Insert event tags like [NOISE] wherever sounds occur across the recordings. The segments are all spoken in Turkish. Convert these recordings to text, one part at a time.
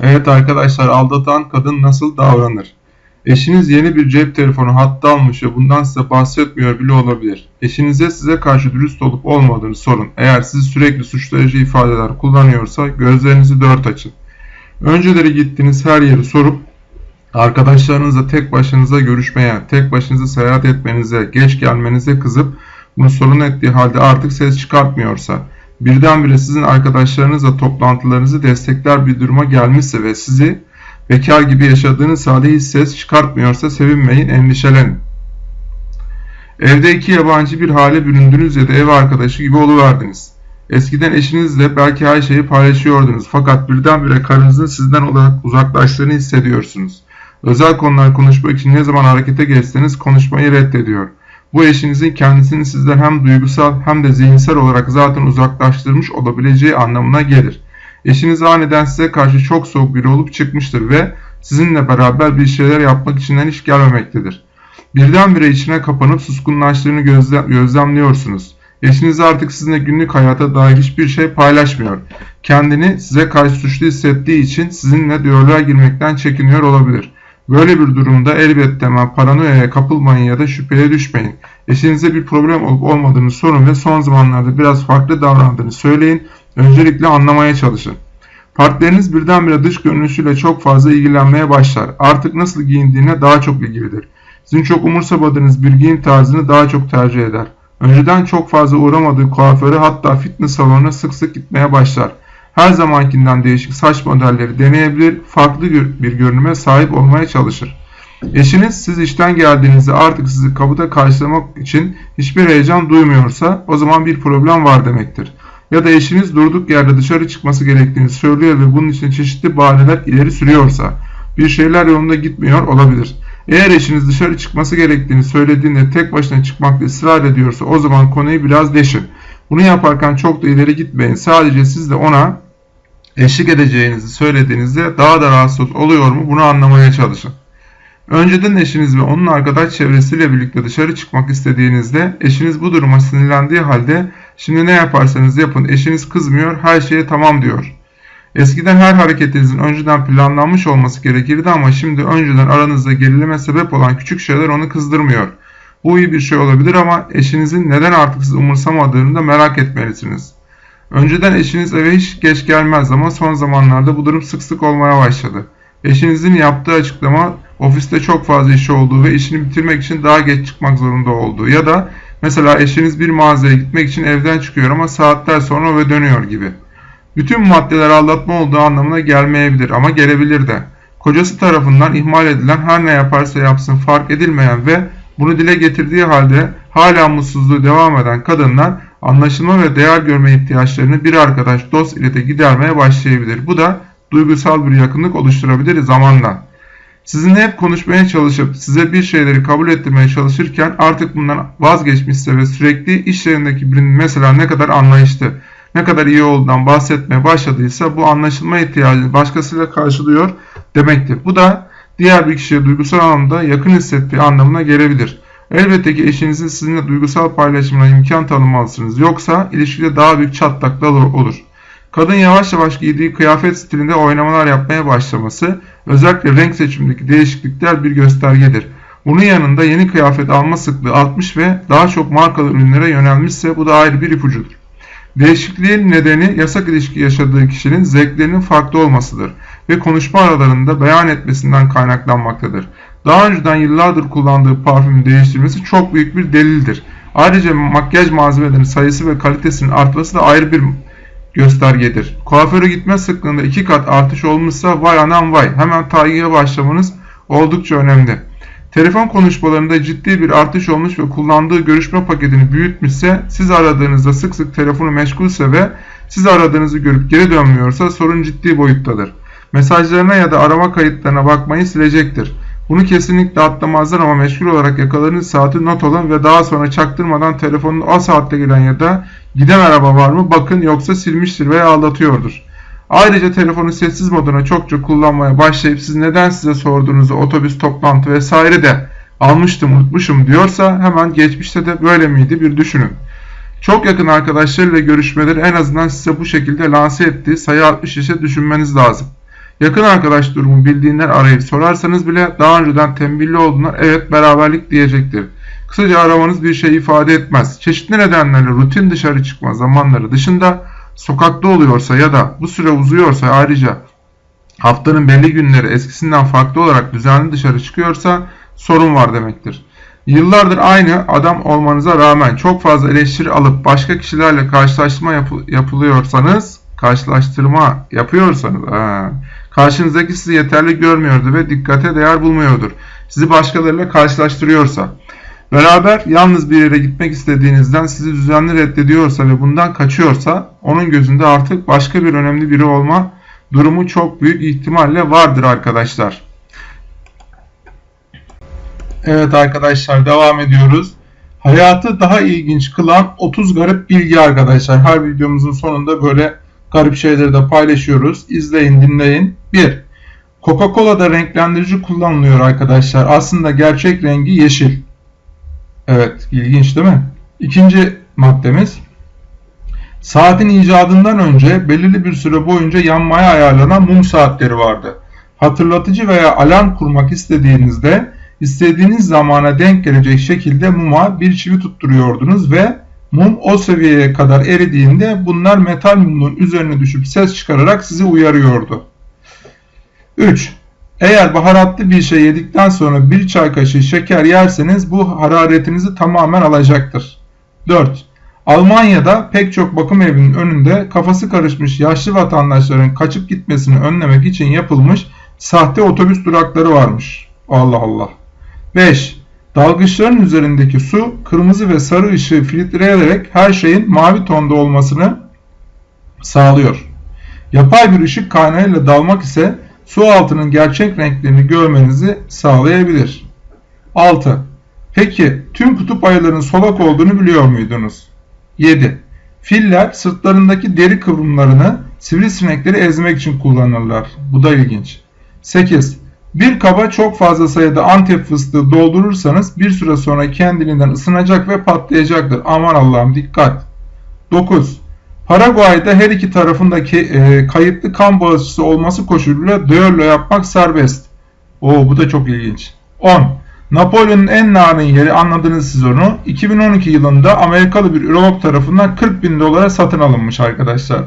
Evet arkadaşlar aldatan kadın nasıl davranır? Eşiniz yeni bir cep telefonu hattı almış ve bundan size bahsetmiyor bile olabilir. Eşinize size karşı dürüst olup olmadığını sorun. Eğer sizi sürekli suçlayıcı ifadeler kullanıyorsa gözlerinizi dört açın. Önceleri gittiğiniz her yeri sorup arkadaşlarınızla tek başınıza görüşmeye, tek başınıza seyahat etmenize, geç gelmenize kızıp bunu sorun ettiği halde artık ses çıkartmıyorsa, birdenbire sizin arkadaşlarınızla toplantılarınızı destekler bir duruma gelmişse ve sizi bekar gibi yaşadığınız halde hiç ses çıkartmıyorsa sevinmeyin, endişelenin. Evde iki yabancı bir hale büründünüz ya da ev arkadaşı gibi oluverdiniz. Eskiden eşinizle belki her şeyi paylaşıyordunuz fakat birdenbire karınızın sizden olarak uzaklaştığını hissediyorsunuz. Özel konular konuşmak için ne zaman harekete geçseniz konuşmayı reddediyor. Bu eşinizin kendisini sizden hem duygusal hem de zihinsel olarak zaten uzaklaştırmış olabileceği anlamına gelir. Eşiniz aniden size karşı çok soğuk biri olup çıkmıştır ve sizinle beraber bir şeyler yapmak içinden hiç gelmemektedir. Birdenbire içine kapanıp suskunlaştığını gözlem gözlemliyorsunuz. Eşiniz artık sizinle günlük hayata dair hiçbir şey paylaşmıyor. Kendini size karşı suçlu hissettiği için sizinle diyaloğa girmekten çekiniyor olabilir. Böyle bir durumda elbette hemen paranoyaya kapılmayın ya da şüpheye düşmeyin. Eşinize bir problem olup olmadığını sorun ve son zamanlarda biraz farklı davrandığını söyleyin. Öncelikle anlamaya çalışın. Partneriniz birdenbire dış görünüşüyle çok fazla ilgilenmeye başlar. Artık nasıl giyindiğine daha çok ilgilidir. Sizin çok umursamadığınız bir giyim tarzını daha çok tercih eder. Önceden çok fazla uğramadığı kuaföre hatta fitness salonuna sık sık gitmeye başlar. Her zamankinden değişik saç modelleri deneyebilir, farklı bir görünüme sahip olmaya çalışır. Eşiniz siz işten geldiğinizde artık sizi kapıda karşılamak için hiçbir heyecan duymuyorsa o zaman bir problem var demektir. Ya da eşiniz durduk yerde dışarı çıkması gerektiğini söylüyor ve bunun için çeşitli bahaneler ileri sürüyorsa bir şeyler yolunda gitmiyor olabilir. Eğer eşiniz dışarı çıkması gerektiğini söylediğinde tek başına çıkmakta ısrar ediyorsa o zaman konuyu biraz deşin. Bunu yaparken çok da ileri gitmeyin. Sadece siz de ona eşlik edeceğinizi söylediğinizde daha da rahatsız oluyor mu bunu anlamaya çalışın. Önceden eşiniz ve onun arkadaş çevresiyle birlikte dışarı çıkmak istediğinizde eşiniz bu duruma sinirlendiği halde şimdi ne yaparsanız yapın eşiniz kızmıyor her şeye tamam diyor. Eskiden her hareketinizin önceden planlanmış olması gerekirdi ama şimdi önceden aranızda gerilime sebep olan küçük şeyler onu kızdırmıyor. Bu iyi bir şey olabilir ama eşinizin neden artık sizi umursamadığını da merak etmelisiniz. Önceden eşiniz eve hiç geç gelmez ama son zamanlarda bu durum sık sık olmaya başladı. Eşinizin yaptığı açıklama ofiste çok fazla işi olduğu ve işini bitirmek için daha geç çıkmak zorunda olduğu ya da mesela eşiniz bir mağazaya gitmek için evden çıkıyor ama saatler sonra eve dönüyor gibi. Bütün maddeler aldatma olduğu anlamına gelmeyebilir ama gelebilir de. Kocası tarafından ihmal edilen her ne yaparsa yapsın fark edilmeyen ve bunu dile getirdiği halde hala mutsuzluğu devam eden kadınlar anlaşılma ve değer görme ihtiyaçlarını bir arkadaş dost ile de gidermeye başlayabilir. Bu da duygusal bir yakınlık oluşturabilir zamanla. Sizinle hep konuşmaya çalışıp size bir şeyleri kabul ettirmeye çalışırken artık bundan vazgeçmişse ve sürekli iş yerindeki birinin mesela ne kadar anlayışlı, ne kadar iyi olduğundan bahsetmeye başladıysa bu anlaşılma ihtiyacını başkasıyla karşılıyor demektir. Bu da diğer bir kişiye duygusal anlamda yakın hissettiği anlamına gelebilir. Elbette ki eşinizin sizinle duygusal paylaşımına imkan tanımalısınız. Yoksa ilişkide daha büyük çatlaklar olur. Kadın yavaş yavaş giydiği kıyafet stilinde oynamalar yapmaya başlaması, özellikle renk seçimindeki değişiklikler bir göstergedir. Bunun yanında yeni kıyafet alma sıklığı artmış ve daha çok markalı ürünlere yönelmişse bu da ayrı bir ipucudur. Değişikliğin nedeni yasak ilişki yaşadığı kişinin zevklerinin farklı olmasıdır ve konuşma aralarında beyan etmesinden kaynaklanmaktadır. Daha önceden yıllardır kullandığı parfümü değiştirmesi çok büyük bir delildir. Ayrıca makyaj malzemelerinin sayısı ve kalitesinin artması da ayrı bir göstergedir. Kuaföre gitme sıklığında iki kat artış olmuşsa vay anam vay hemen takibe başlamanız oldukça önemli. Telefon konuşmalarında ciddi bir artış olmuş ve kullandığı görüşme paketini büyütmüşse, siz aradığınızda sık sık telefonu meşgulse ve siz aradığınızı görüp geri dönmüyorsa sorun ciddi boyuttadır. Mesajlarına ya da arama kayıtlarına bakmayı silecektir. Bunu kesinlikle atlamazlar ama meşgul olarak yakaladığınız saati not alın ve daha sonra çaktırmadan telefonun o saatte gelen ya da giden araba var mı bakın yoksa silmiştir veya aldatıyordur. Ayrıca telefonu sessiz moduna çok çok kullanmaya başlayıp siz neden size sorduğunuzu otobüs, toplantı vesaire de almıştım unutmuşum diyorsa hemen geçmişte de böyle miydi bir düşünün. Çok yakın arkadaşlarıyla görüşmeleri en azından size bu şekilde lanse ettiği sayı 60 ise düşünmeniz lazım. Yakın arkadaş durumu bildiğinden arayıp sorarsanız bile daha önceden tembihli olduğundan evet beraberlik diyecektir. Kısaca aramanız bir şey ifade etmez. Çeşitli nedenlerle rutin dışarı çıkma zamanları dışında sokakta oluyorsa ya da bu süre uzuyorsa ayrıca haftanın belli günleri eskisinden farklı olarak düzenli dışarı çıkıyorsa sorun var demektir. Yıllardır aynı adam olmanıza rağmen çok fazla eleştiri alıp başka kişilerle karşılaştırma yapı yapılıyorsanız, karşılaştırma yapıyorsanız, ha, karşınızdaki sizi yeterli görmüyordu ve dikkate değer bulmuyordur. Sizi başkalarıyla karşılaştırıyorsa, beraber yalnız bir yere gitmek istediğinizden sizi düzenli reddediyorsa ve bundan kaçıyorsa, onun gözünde artık başka bir önemli biri olma durumu çok büyük ihtimalle vardır arkadaşlar. Evet arkadaşlar devam ediyoruz. Hayatı daha ilginç kılan 30 garip bilgi arkadaşlar. Her videomuzun sonunda böyle garip şeyleri de paylaşıyoruz. İzleyin dinleyin. 1. Coca-Cola'da renklendirici kullanılıyor arkadaşlar. Aslında gerçek rengi yeşil. Evet ilginç değil mi? İkinci maddemiz. Saatin icadından önce belirli bir süre boyunca yanmaya ayarlanan mum saatleri vardı. Hatırlatıcı veya alarm kurmak istediğinizde istediğiniz zamana denk gelecek şekilde muma bir çivi tutturuyordunuz ve mum o seviyeye kadar eridiğinde bunlar metal mumun üzerine düşüp ses çıkararak sizi uyarıyordu. 3. Eğer baharatlı bir şey yedikten sonra bir çay kaşığı şeker yerseniz bu hararetinizi tamamen alacaktır. 4. Almanya'da pek çok bakım evinin önünde kafası karışmış yaşlı vatandaşların kaçıp gitmesini önlemek için yapılmış sahte otobüs durakları varmış. Allah Allah. 5. Dalgıçların üzerindeki su kırmızı ve sarı ışığı filtreleyerek her şeyin mavi tonda olmasını sağlıyor. Yapay bir ışık kaynağıyla dalmak ise su altının gerçek renklerini görmenizi sağlayabilir. 6. Peki tüm kutup ayılarının solak olduğunu biliyor muydunuz? 7. Filler sırtlarındaki deri kıvrımlarını sivrisinekleri ezmek için kullanırlar. Bu da ilginç. 8. Bir kaba çok fazla sayıda antep fıstığı doldurursanız bir süre sonra kendiliğinden ısınacak ve patlayacaktır. Aman Allah'ım dikkat. 9. Paraguay'da her iki tarafındaki e, kayıtlı kan bağışçısı olması koşuluyla düello yapmak serbest. Oo bu da çok ilginç. 10. Napolyon'un en narin yeri anladınız siz onu. 2012 yılında Amerikalı bir ürolog tarafından 40 bin dolara satın alınmış arkadaşlar.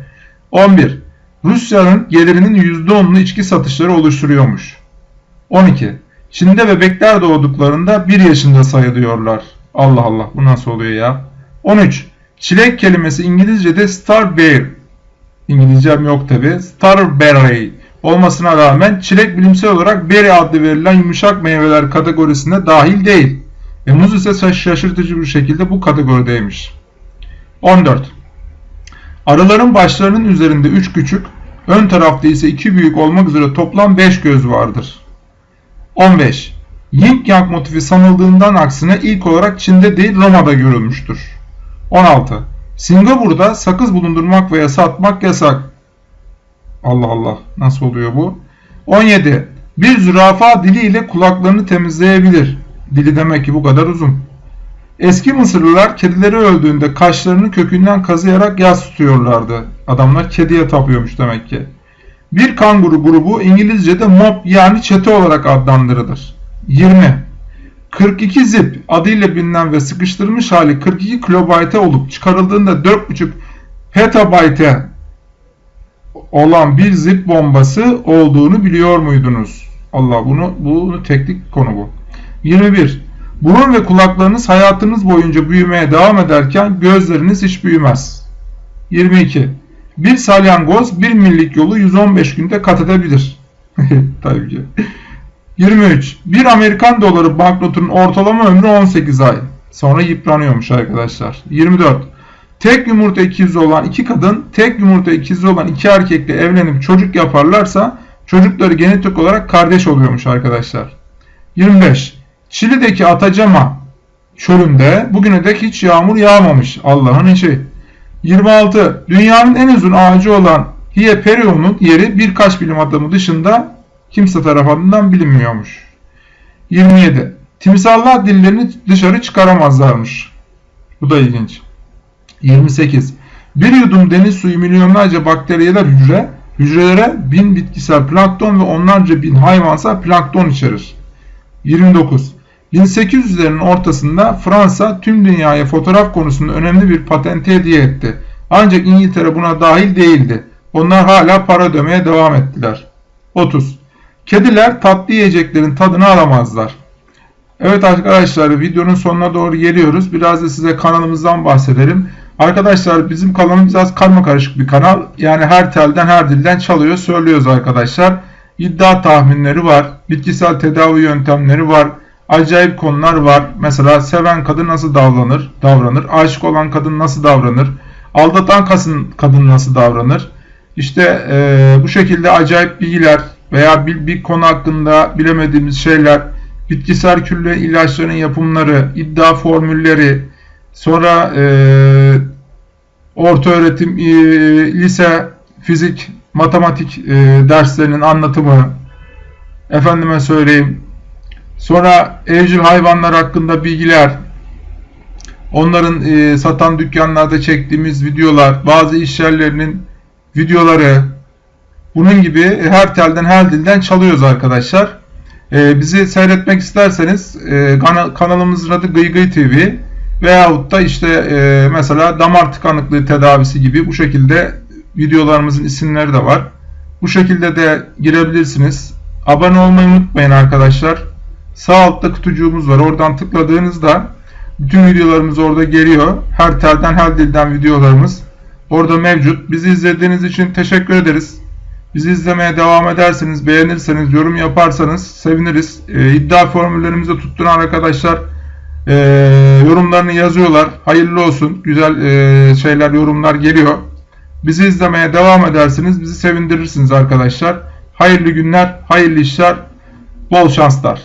[LAUGHS] 11. Rusya'nın gelirinin %10'unu içki satışları oluşturuyormuş. 12. Çin'de bebekler doğduklarında 1 yaşında sayılıyorlar. Allah Allah bu nasıl oluyor ya? 13. Çilek kelimesi İngilizce'de starberry. İngilizcem yok tabi. Starberry olmasına rağmen çilek bilimsel olarak berry adlı verilen yumuşak meyveler kategorisine dahil değil. Ve muz ise şaşırtıcı bir şekilde bu kategorideymiş. 14. Arıların başlarının üzerinde 3 küçük, ön tarafta ise 2 büyük olmak üzere toplam 5 göz vardır. 15. Yin Yang motifi sanıldığından aksine ilk olarak Çin'de değil Roma'da görülmüştür. 16. Singapur'da sakız bulundurmak veya satmak yasak. Allah Allah nasıl oluyor bu? 17. Bir zürafa diliyle kulaklarını temizleyebilir. Dili demek ki bu kadar uzun. Eski Mısırlılar kedileri öldüğünde kaşlarını kökünden kazıyarak yas tutuyorlardı. Adamlar kediye tapıyormuş demek ki. Bir kanguru grubu İngilizce'de mob yani çete olarak adlandırılır. 20. 42 zip adıyla bilinen ve sıkıştırılmış hali 42 kilobayte olup çıkarıldığında 4.5 petabayte olan bir zip bombası olduğunu biliyor muydunuz? Allah bunu bunu teknik konu bu. 21. Burun ve kulaklarınız hayatınız boyunca büyümeye devam ederken gözleriniz hiç büyümez. 22. Bir salyangoz bir millik yolu 115 günde kat edebilir. [LAUGHS] Tabii ki. 23. Bir Amerikan doları banknotunun ortalama ömrü 18 ay. Sonra yıpranıyormuş arkadaşlar. 24. Tek yumurta ikizi olan iki kadın, tek yumurta ikizi olan iki erkekle evlenip çocuk yaparlarsa çocukları genetik olarak kardeş oluyormuş arkadaşlar. 25. Çili'deki Atacama çölünde bugüne dek hiç yağmur yağmamış. Allah'ın işi. 26. Dünyanın en uzun ağacı olan Hieperion'un yeri birkaç bilim adamı dışında kimse tarafından bilinmiyormuş. 27. Timsallar dillerini dışarı çıkaramazlarmış. Bu da ilginç. 28. Bir yudum deniz suyu milyonlarca bakteriyeler hücre, Hücrelere bin bitkisel plankton ve onlarca bin hayvansal plankton içerir. 29. 1800'lerin ortasında Fransa tüm dünyaya fotoğraf konusunda önemli bir patenti hediye etti. Ancak İngiltere buna dahil değildi. Onlar hala para ödemeye devam ettiler. 30. Kediler tatlı yiyeceklerin tadını alamazlar. Evet arkadaşlar videonun sonuna doğru geliyoruz. Biraz da size kanalımızdan bahsedelim. Arkadaşlar bizim kanalımız biraz karma karışık bir kanal. Yani her telden her dilden çalıyor söylüyoruz arkadaşlar. İddia tahminleri var. Bitkisel tedavi yöntemleri var. Acayip konular var. Mesela seven kadın nasıl davranır? Davranır. Aşık olan kadın nasıl davranır? Aldatan kadın, nasıl davranır? İşte e, bu şekilde acayip bilgiler veya bir, bir konu hakkında bilemediğimiz şeyler, bitkisel külle ilaçların yapımları, iddia formülleri, sonra e, orta öğretim, e, lise, fizik, matematik e, derslerinin anlatımı, efendime söyleyeyim, sonra evcil hayvanlar hakkında bilgiler, onların e, satan dükkanlarda çektiğimiz videolar, bazı iş yerlerinin videoları, bunun gibi her telden her dilden çalıyoruz arkadaşlar. Ee, bizi seyretmek isterseniz e, kanalımızın adı Gıygıy TV veyahut da işte e, mesela damar tıkanıklığı tedavisi gibi bu şekilde videolarımızın isimleri de var. Bu şekilde de girebilirsiniz. Abone olmayı unutmayın arkadaşlar. Sağ altta kutucuğumuz var. Oradan tıkladığınızda bütün videolarımız orada geliyor. Her telden her dilden videolarımız orada mevcut. Bizi izlediğiniz için teşekkür ederiz. Bizi izlemeye devam ederseniz, beğenirseniz, yorum yaparsanız seviniriz. E, iddia formüllerimizi tutturan arkadaşlar e, yorumlarını yazıyorlar. Hayırlı olsun. Güzel e, şeyler, yorumlar geliyor. Bizi izlemeye devam ederseniz bizi sevindirirsiniz arkadaşlar. Hayırlı günler, hayırlı işler, bol şanslar.